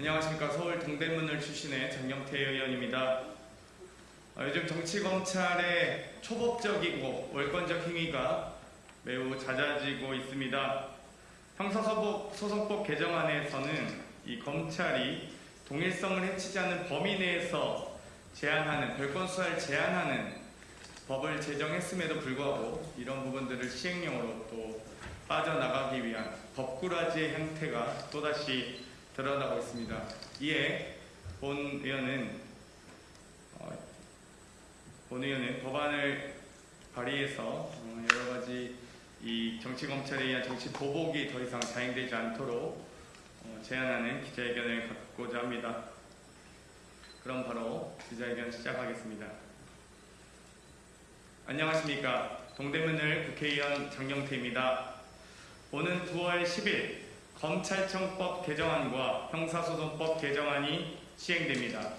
안녕하십니까 서울 동대문을 출신의 장영태 의원입니다. 어, 요즘 정치 검찰의 초법적이고 월권적 행위가 매우 잦아지고 있습니다. 형사소송 소송법 개정안에서는 이 검찰이 동일성을 해치지 않는 범위 내에서 제한하는 별건 수사를 제한하는 법을 제정했음에도 불구하고 이런 부분들을 시행령으로 또 빠져나가기 위한 법꾸라지의 형태가 또다시 드러나고 있습니다. 이에 본 의원은 어, 본 의원은 법안을 발의해서 어, 여러 가지 이 정치 검찰에 의한 정치 보복이 더 이상 자행되지 않도록 어, 제안하는 기자회견을 갖고자 합니다. 그럼 바로 기자회견 시작하겠습니다. 안녕하십니까. 동대문을 국회의원 장영태입니다. 오는 9월 10일 검찰청법 개정안과 형사소송법 개정안이 시행됩니다.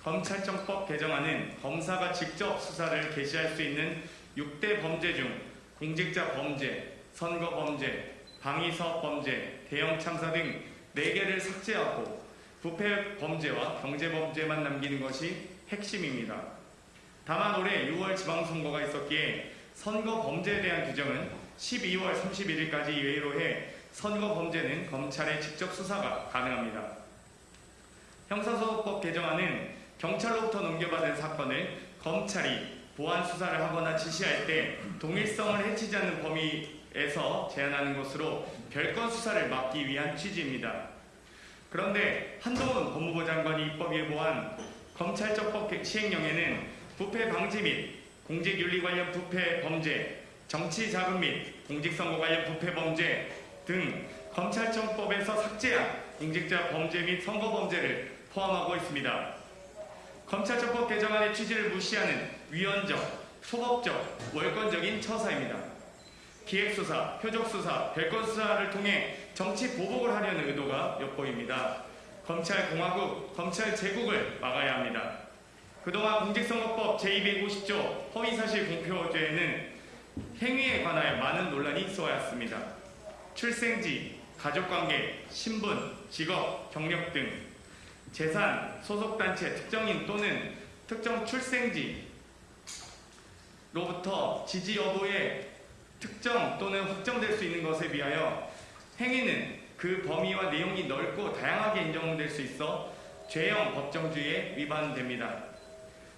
검찰청법 개정안은 검사가 직접 수사를 개시할 수 있는 6대 범죄 중 공직자 범죄, 선거 범죄, 방위사업 범죄, 대형 참사 등 4개를 삭제하고 부패 범죄와 경제 범죄만 남기는 것이 핵심입니다. 다만 올해 6월 지방선거가 있었기에 선거 범죄에 대한 규정은 12월 31일까지 예외로 해 선거 범죄는 검찰의 직접 수사가 가능합니다. 형사소송법 개정안은 경찰로부터 넘겨받은 사건을 검찰이 보안 수사를 하거나 지시할 때 동일성을 해치지 않는 범위에서 제한하는 것으로 별건 수사를 막기 위한 취지입니다. 그런데 한동훈 법무부 장관이 입법 예고한 검찰적법 시행령에는 부패 방지 및 공직윤리 관련 부패 범죄, 정치 자금 및 공직선거 관련 부패 범죄 등 검찰청법에서 삭제한 공직자 범죄 및 선거 범죄를 포함하고 있습니다. 검찰청법 개정안의 취지를 무시하는 위헌적, 소법적, 월권적인 처사입니다. 기획수사, 표적수사, 별건수사를 통해 정치 보복을 하려는 의도가 엿보입니다. 검찰공화국, 검찰제국을 막아야 합니다. 그동안 공직선거법 제250조 허위사실 공표죄에는 행위에 관하여 많은 논란이 있어 왔습니다. 출생지, 가족관계, 신분, 직업, 경력 등 재산, 소속단체, 특정인 또는 특정 출생지로부터 지지 여부의 특정 또는 확정될 수 있는 것에 비하여 행위는 그 범위와 내용이 넓고 다양하게 인정될 수 있어 죄형 법정주의에 위반됩니다.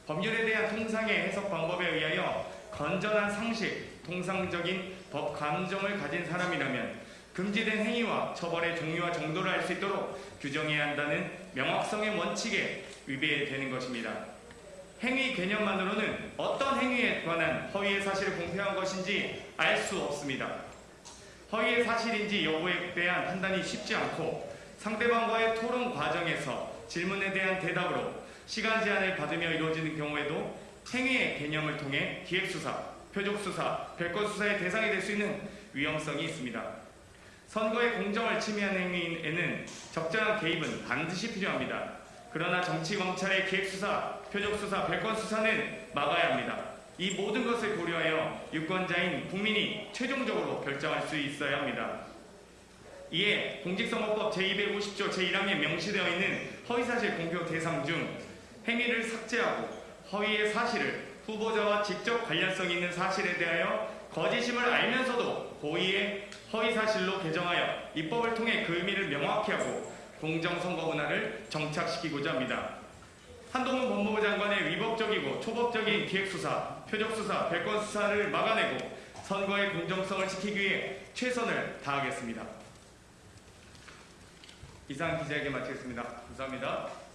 법률에 대한 통상의 해석 방법에 의하여 건전한 상식, 통상적인 법 감정을 가진 사람이라면 금지된 행위와 처벌의 종류와 정도를 알 수 있도록 규정해야 한다는 명확성의 원칙에 위배되는 것입니다. 행위 개념만으로는 어떤 행위에 관한 허위의 사실을 공표한 것인지 알 수 없습니다. 허위의 사실인지 여부에 대한 판단이 쉽지 않고 상대방과의 토론 과정에서 질문에 대한 대답으로 시간 제한을 받으며 이루어지는 경우에도 행위의 개념을 통해 기획수사, 표적수사, 별건수사의 대상이 될 수 있는 위험성이 있습니다. 선거의 공정을 침해하는 행위에는 적절한 개입은 반드시 필요합니다. 그러나 정치 검찰의 기획수사, 표적수사, 별건수사는 막아야 합니다. 이 모든 것을 고려하여 유권자인 국민이 최종적으로 결정할 수 있어야 합니다. 이에 공직선거법 제250조 제1항에 명시되어 있는 허위사실 공표 대상 중 행위를 삭제하고 허위의 사실을 후보자와 직접 관련성 있는 사실에 대하여 거짓임을 알면서도 고의의 허위사실로 개정하여 입법을 통해 그 의미를 명확히 하고 공정선거 문화를 정착시키고자 합니다. 한동훈 법무부 장관의 위법적이고 초법적인 기획수사, 표적수사, 별건수사를 막아내고 선거의 공정성을 지키기 위해 최선을 다하겠습니다. 이상 기자에게 마치겠습니다. 감사합니다.